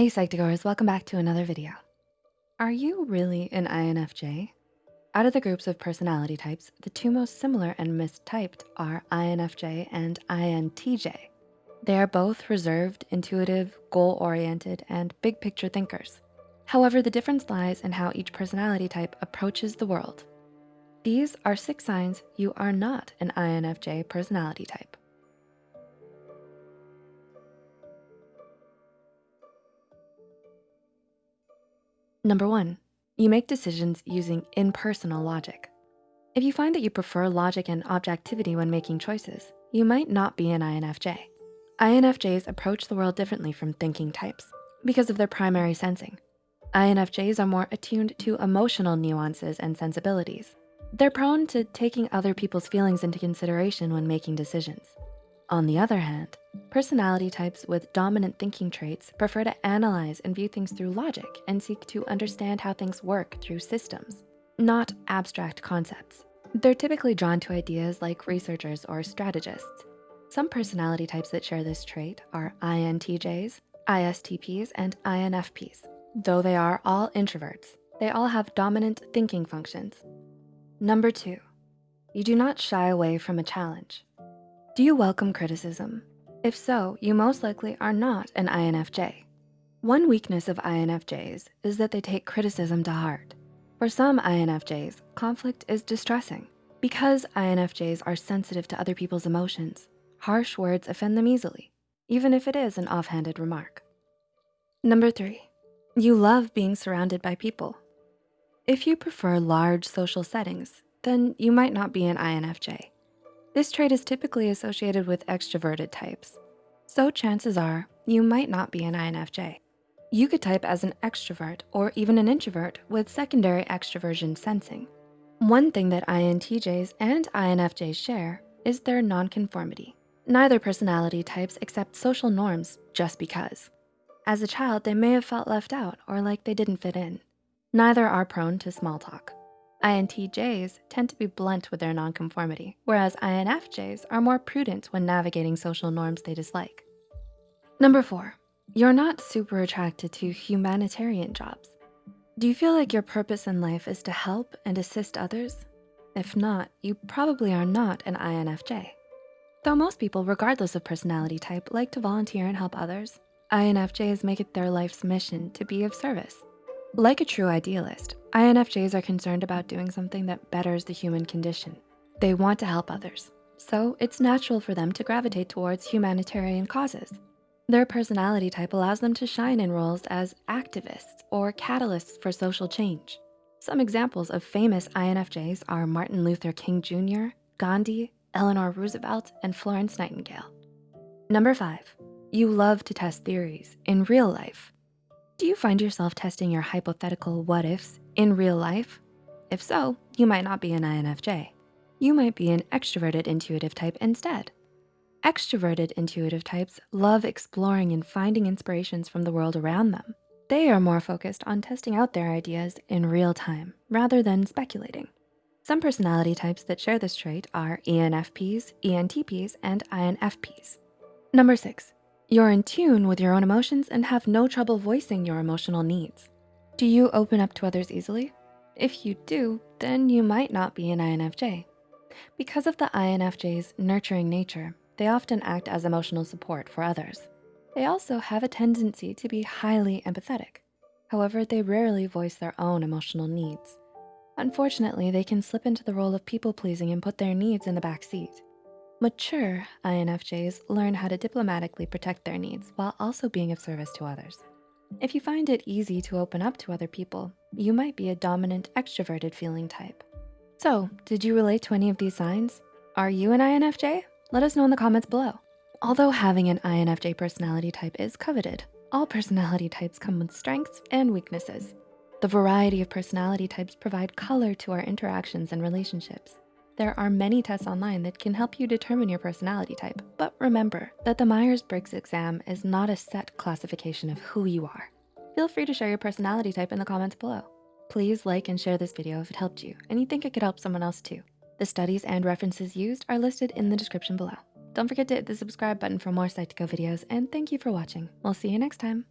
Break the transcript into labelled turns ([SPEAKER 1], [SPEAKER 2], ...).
[SPEAKER 1] Hey Psych2Goers, welcome back to another video. Are you really an INFJ? Out of the groups of personality types, the two most similar and mistyped are INFJ and INTJ. They are both reserved, intuitive, goal-oriented, and big picture thinkers. However, the difference lies in how each personality type approaches the world. These are six signs you are not an INFJ personality type. Number one, you make decisions using impersonal logic. If you find that you prefer logic and objectivity when making choices, you might not be an INFJ. INFJs approach the world differently from thinking types because of their primary sensing. INFJs are more attuned to emotional nuances and sensibilities. They're prone to taking other people's feelings into consideration when making decisions. On the other hand, personality types with dominant thinking traits prefer to analyze and view things through logic and seek to understand how things work through systems, not abstract concepts. They're typically drawn to ideas like researchers or strategists. Some personality types that share this trait are INTJs, ISTPs, and INFPs. Though they are all introverts, they all have dominant thinking functions. Number two, you do not shy away from a challenge. Do you welcome criticism? If so, you most likely are not an INFJ. One weakness of INFJs is that they take criticism to heart. For some INFJs, conflict is distressing. Because INFJs are sensitive to other people's emotions, harsh words offend them easily, even if it is an offhanded remark. Number three, you love being surrounded by people. If you prefer large social settings, then you might not be an INFJ. This trait is typically associated with extroverted types. So chances are you might not be an INFJ. You could type as an extrovert or even an introvert with secondary extroversion sensing. One thing that INTJs and INFJs share is their nonconformity. Neither personality types accept social norms just because. As a child, they may have felt left out or like they didn't fit in. Neither are prone to small talk. INTJs tend to be blunt with their nonconformity, whereas INFJs are more prudent when navigating social norms they dislike. Number four, you're not super attracted to humanitarian jobs. Do you feel like your purpose in life is to help and assist others? If not, you probably are not an INFJ. Though most people, regardless of personality type, like to volunteer and help others, INFJs make it their life's mission to be of service. Like a true idealist, INFJs are concerned about doing something that betters the human condition. They want to help others, so it's natural for them to gravitate towards humanitarian causes. Their personality type allows them to shine in roles as activists or catalysts for social change. Some examples of famous INFJs are Martin Luther King Jr., Gandhi, Eleanor Roosevelt, and Florence Nightingale. Number five, you love to test theories in real life do you find yourself testing your hypothetical what ifs in real life? If so, you might not be an INFJ. You might be an extroverted intuitive type instead. Extroverted intuitive types love exploring and finding inspirations from the world around them. They are more focused on testing out their ideas in real time rather than speculating. Some personality types that share this trait are ENFPs, ENTPs, and INFPs. Number six, you're in tune with your own emotions and have no trouble voicing your emotional needs. Do you open up to others easily? If you do, then you might not be an INFJ. Because of the INFJ's nurturing nature, they often act as emotional support for others. They also have a tendency to be highly empathetic. However, they rarely voice their own emotional needs. Unfortunately, they can slip into the role of people pleasing and put their needs in the back seat. Mature INFJs learn how to diplomatically protect their needs while also being of service to others. If you find it easy to open up to other people, you might be a dominant extroverted feeling type. So did you relate to any of these signs? Are you an INFJ? Let us know in the comments below. Although having an INFJ personality type is coveted, all personality types come with strengths and weaknesses. The variety of personality types provide color to our interactions and relationships. There are many tests online that can help you determine your personality type, but remember that the Myers-Briggs exam is not a set classification of who you are. Feel free to share your personality type in the comments below. Please like and share this video if it helped you and you think it could help someone else too. The studies and references used are listed in the description below. Don't forget to hit the subscribe button for more Psych2Go videos and thank you for watching. We'll see you next time.